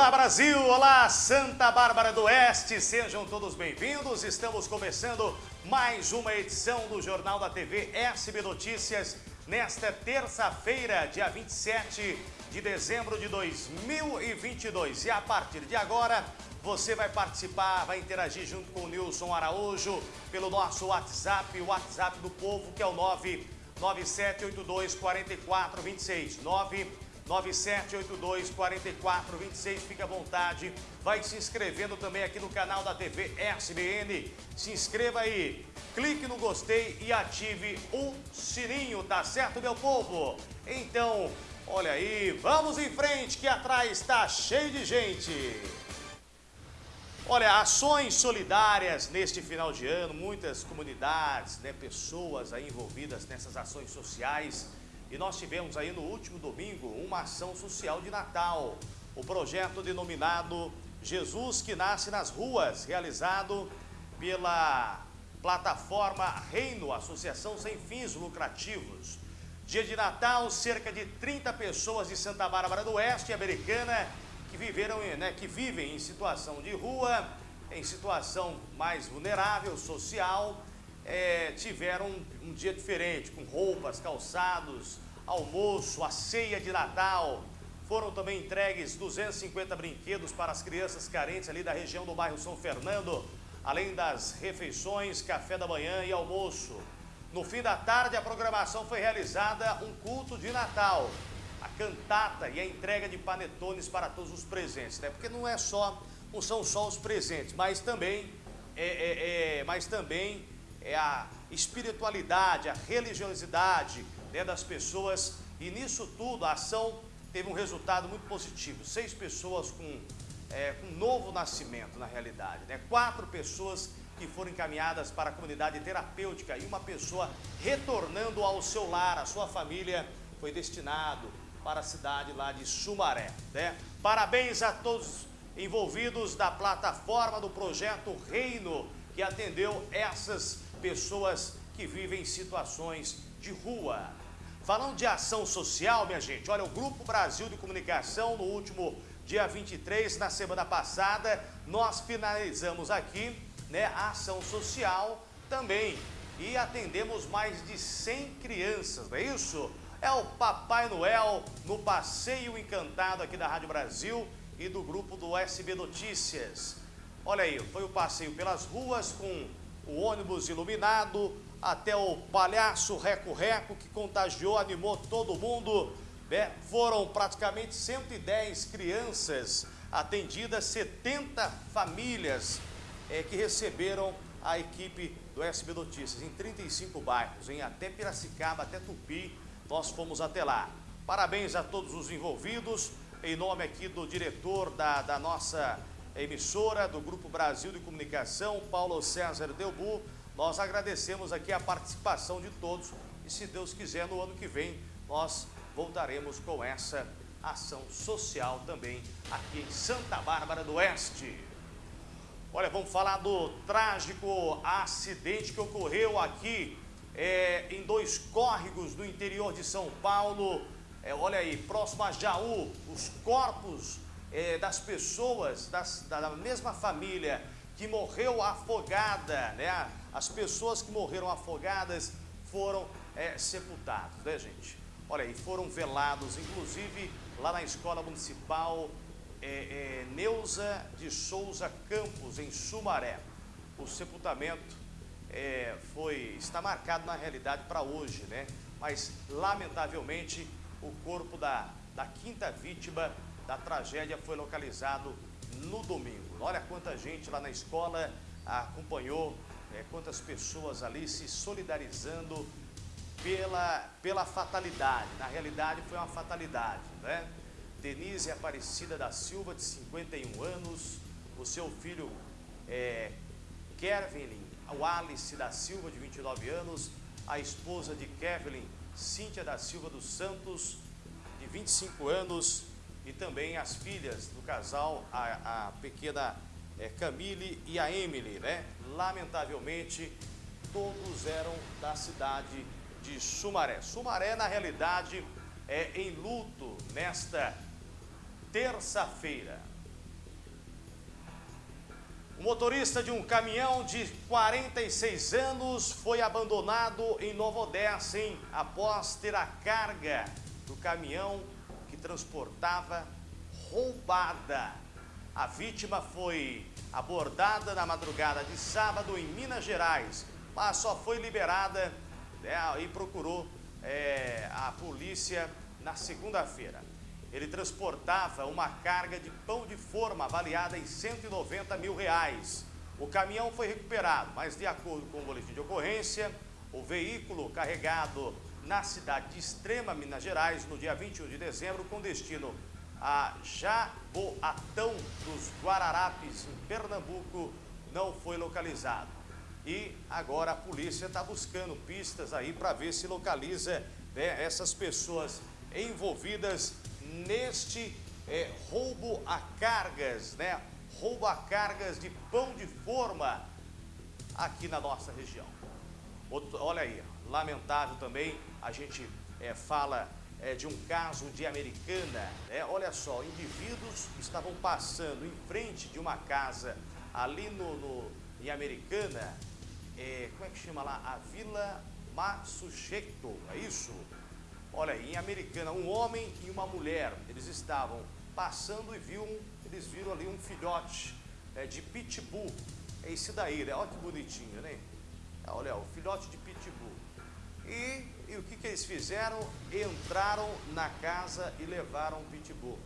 Olá Brasil, olá Santa Bárbara do Oeste, sejam todos bem-vindos. Estamos começando mais uma edição do Jornal da TV SB Notícias nesta terça-feira, dia 27 de dezembro de 2022. E a partir de agora, você vai participar, vai interagir junto com o Nilson Araújo pelo nosso WhatsApp, o WhatsApp do povo, que é o 99782 4426. 9782 4426. Fique à vontade. Vai se inscrevendo também aqui no canal da TV SBN. Se inscreva aí. Clique no gostei e ative o sininho, tá certo, meu povo? Então, olha aí, vamos em frente que atrás está cheio de gente. Olha, ações solidárias neste final de ano, muitas comunidades, né, pessoas aí envolvidas nessas ações sociais e nós tivemos aí no último domingo uma ação social de Natal. O projeto denominado Jesus que Nasce nas Ruas, realizado pela plataforma Reino, Associação Sem Fins Lucrativos. Dia de Natal, cerca de 30 pessoas de Santa Bárbara do Oeste, americana, que, viveram, né, que vivem em situação de rua, em situação mais vulnerável, social, é, tiveram um, um dia diferente, com roupas, calçados, almoço, a ceia de Natal. Foram também entregues 250 brinquedos para as crianças carentes ali da região do bairro São Fernando, além das refeições, café da manhã e almoço. No fim da tarde, a programação foi realizada um culto de Natal, a cantata e a entrega de panetones para todos os presentes, né? Porque não é só, não são só os presentes, mas também é, é, é mas também é a espiritualidade, a religiosidade né, das pessoas. E nisso tudo, a ação teve um resultado muito positivo. Seis pessoas com, é, com novo nascimento, na realidade. Né? Quatro pessoas que foram encaminhadas para a comunidade terapêutica e uma pessoa retornando ao seu lar, a sua família, foi destinado para a cidade lá de Sumaré. Né? Parabéns a todos envolvidos da plataforma do projeto Reino, que atendeu essas pessoas que vivem situações de rua. Falando de ação social, minha gente, olha, o Grupo Brasil de Comunicação, no último dia 23, na semana passada, nós finalizamos aqui né, a ação social também e atendemos mais de 100 crianças, não é isso? É o Papai Noel no Passeio Encantado aqui da Rádio Brasil e do grupo do SB Notícias. Olha aí, foi o passeio pelas ruas com o ônibus iluminado, até o palhaço Reco-Reco, que contagiou, animou todo mundo. Né? Foram praticamente 110 crianças atendidas, 70 famílias é, que receberam a equipe do SB Notícias em 35 bairros, em até Piracicaba, até Tupi, nós fomos até lá. Parabéns a todos os envolvidos, em nome aqui do diretor da, da nossa emissora do Grupo Brasil de Comunicação, Paulo César Delbu. Nós agradecemos aqui a participação de todos e se Deus quiser no ano que vem nós voltaremos com essa ação social também aqui em Santa Bárbara do Oeste. Olha, vamos falar do trágico acidente que ocorreu aqui é, em dois córregos do interior de São Paulo. É, olha aí, próximo a Jaú, os corpos é, das pessoas das, da mesma família que morreu afogada, né? As pessoas que morreram afogadas foram é, sepultadas, né, gente? Olha aí, foram velados, inclusive lá na Escola Municipal é, é, Neuza de Souza Campos, em Sumaré. O sepultamento é, foi, está marcado na realidade para hoje, né? Mas, lamentavelmente, o corpo da, da quinta vítima da tragédia foi localizado no domingo. Olha quanta gente lá na escola acompanhou, é, quantas pessoas ali se solidarizando pela, pela fatalidade. Na realidade foi uma fatalidade, né? Denise Aparecida da Silva, de 51 anos, o seu filho é, Kevin Alice da Silva, de 29 anos, a esposa de Kevin, Cíntia da Silva dos Santos, 25 anos, e também as filhas do casal, a, a pequena é, Camille e a Emily, né? Lamentavelmente, todos eram da cidade de Sumaré. Sumaré, na realidade, é em luto nesta terça-feira. O motorista de um caminhão de 46 anos foi abandonado em Nova Odessa, hein? após ter a carga do caminhão que transportava roubada. A vítima foi abordada na madrugada de sábado em Minas Gerais, mas só foi liberada né, e procurou é, a polícia na segunda-feira. Ele transportava uma carga de pão de forma avaliada em 190 mil reais. O caminhão foi recuperado, mas de acordo com o boletim de ocorrência, o veículo carregado na cidade de Extrema, Minas Gerais, no dia 21 de dezembro, com destino a Jaboatão dos Guararapes, em Pernambuco, não foi localizado. E agora a polícia está buscando pistas aí para ver se localiza né, essas pessoas envolvidas neste é, roubo a cargas, né? Roubo a cargas de pão de forma aqui na nossa região. Outro, olha aí, lamentável também, a gente é, fala é, de um caso de Americana, né? Olha só, indivíduos estavam passando em frente de uma casa ali no, no em Americana, é, como é que chama lá? A Vila Massucheto, é isso? Olha aí, em Americana, um homem e uma mulher, eles estavam passando e viram, eles viram ali um filhote é, de pitbull. É esse daí, né? Olha que bonitinho, né? Olha, o filhote de pitbull. E, e o que, que eles fizeram? Entraram na casa e levaram o pitbull.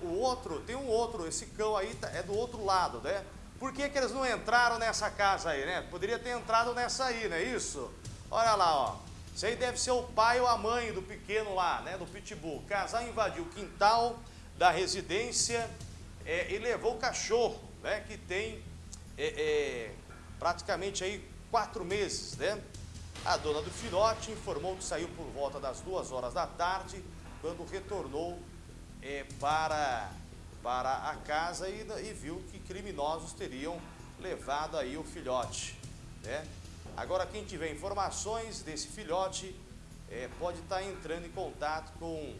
O outro, tem um outro, esse cão aí tá, é do outro lado, né? Por que, que eles não entraram nessa casa aí, né? Poderia ter entrado nessa aí, não é isso? Olha lá, ó. Isso aí deve ser o pai ou a mãe do pequeno lá, né, do pitbull. O casal invadiu o quintal da residência é, e levou o cachorro, né, que tem é, é, praticamente aí quatro meses, né? A dona do filhote informou que saiu por volta das duas horas da tarde, quando retornou é, para, para a casa e, e viu que criminosos teriam levado aí o filhote, né? Agora, quem tiver informações desse filhote, é, pode estar tá entrando em contato com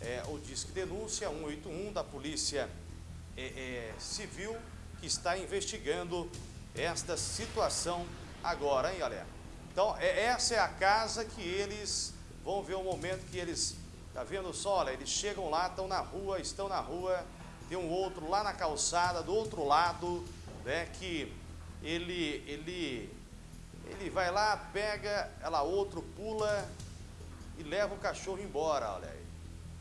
é, o Disque Denúncia 181 da Polícia é, é, Civil, que está investigando esta situação agora, hein, galera? Então, é, essa é a casa que eles vão ver o momento que eles, tá vendo só, olha, eles chegam lá, estão na rua, estão na rua, tem um outro lá na calçada, do outro lado, né, que ele, ele ele vai lá, pega, ela outro pula e leva o cachorro embora, olha aí.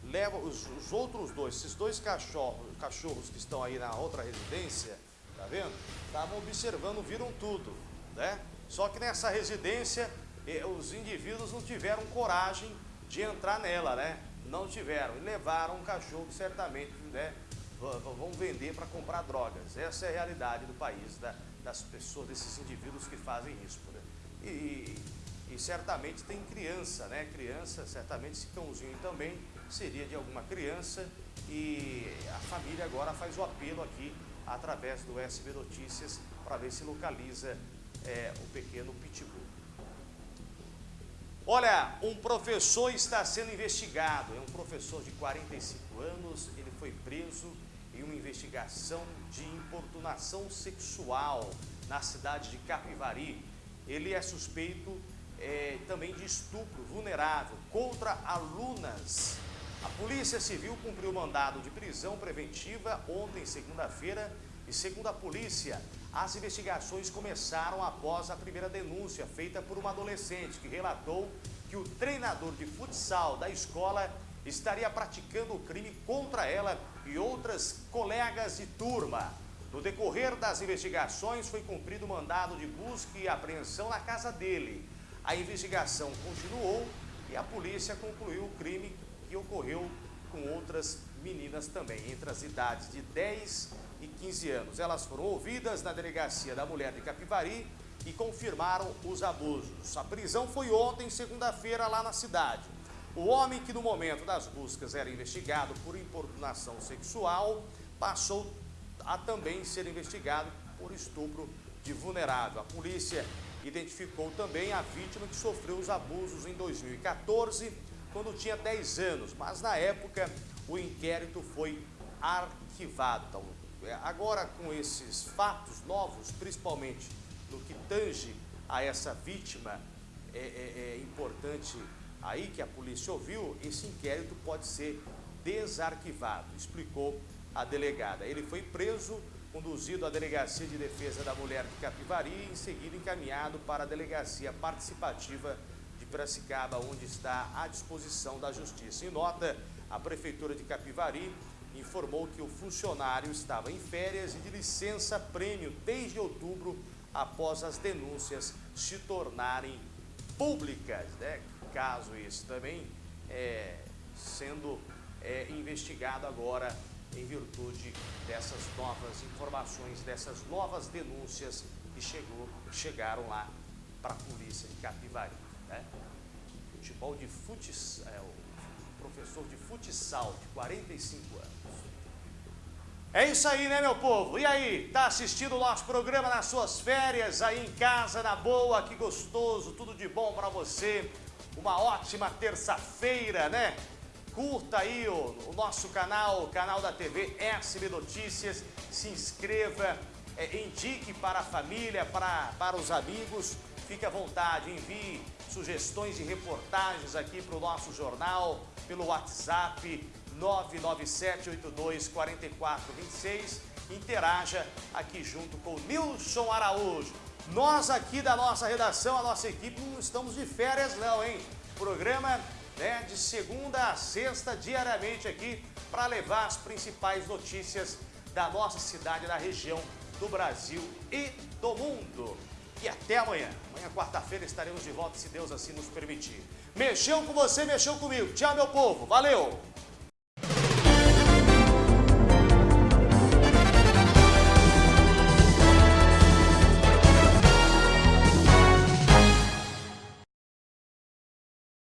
Leva os, os outros dois, esses dois cachorros, cachorros que estão aí na outra residência, tá vendo? Estavam observando, viram tudo, né? Só que nessa residência, eh, os indivíduos não tiveram coragem de entrar nela, né? Não tiveram. E levaram um cachorro certamente, né? Vão vender para comprar drogas. Essa é a realidade do país, né? das pessoas, desses indivíduos que fazem isso. Né? E, e, certamente tem criança, né? Criança, certamente esse cãozinho também seria de alguma criança e a família agora faz o apelo aqui através do SB Notícias para ver se localiza é, o pequeno pitbull. Olha, um professor está sendo investigado, é um professor de 45 anos, ele foi preso em uma investigação de importunação sexual na cidade de Capivari. Ele é suspeito é, também de estupro vulnerável contra alunas. A Polícia Civil cumpriu mandado de prisão preventiva ontem, segunda-feira, e segundo a polícia, as investigações começaram após a primeira denúncia feita por uma adolescente que relatou que o treinador de futsal da escola estaria praticando o crime contra ela e outras colegas de turma. No decorrer das investigações, foi cumprido mandado de busca e apreensão na casa dele. A investigação continuou e a polícia concluiu o crime que ocorreu com outras meninas também, entre as idades de 10 e 15 anos. Elas foram ouvidas na delegacia da mulher de Capivari e confirmaram os abusos. A prisão foi ontem, segunda-feira, lá na cidade. O homem que no momento das buscas era investigado por importunação sexual passou a também ser investigado por estupro de vulnerável. A polícia identificou também a vítima que sofreu os abusos em 2014, quando tinha 10 anos, mas na época o inquérito foi arquivado. É, agora com esses fatos novos, principalmente no que tange a essa vítima, é, é, é importante aí que a polícia ouviu, esse inquérito pode ser desarquivado, explicou a delegada. Ele foi preso, conduzido à Delegacia de Defesa da Mulher de Capivari e em seguida encaminhado para a Delegacia Participativa de Piracicaba, onde está à disposição da Justiça. Em nota, a Prefeitura de Capivari informou que o funcionário estava em férias e de licença-prêmio desde outubro, após as denúncias se tornarem públicas. Né? Caso esse também é, sendo é, investigado agora em virtude dessas novas informações, dessas novas denúncias que chegou, chegaram lá para a polícia de Capivari. Né? Futebol de futsal, é, professor de futsal de 45 anos. É isso aí, né, meu povo? E aí, tá assistindo o nosso programa nas suas férias, aí em casa, na boa, que gostoso, tudo de bom para você. Uma ótima terça-feira, né? Curta aí o, o, nosso canal, o canal da TV SB Notícias, se inscreva, é, indique para a família, para, para os amigos, fique à vontade, envie sugestões e reportagens aqui para o nosso jornal, pelo WhatsApp 997824426. Interaja aqui junto com o Nilson Araújo. Nós aqui da nossa redação, a nossa equipe, não estamos de férias não, hein? Programa né, de segunda a sexta, diariamente aqui, para levar as principais notícias da nossa cidade, da região, do Brasil e do mundo. E até amanhã. Amanhã, quarta-feira, estaremos de volta, se Deus assim nos permitir. Mexeu com você, mexeu comigo. Tchau, meu povo. Valeu!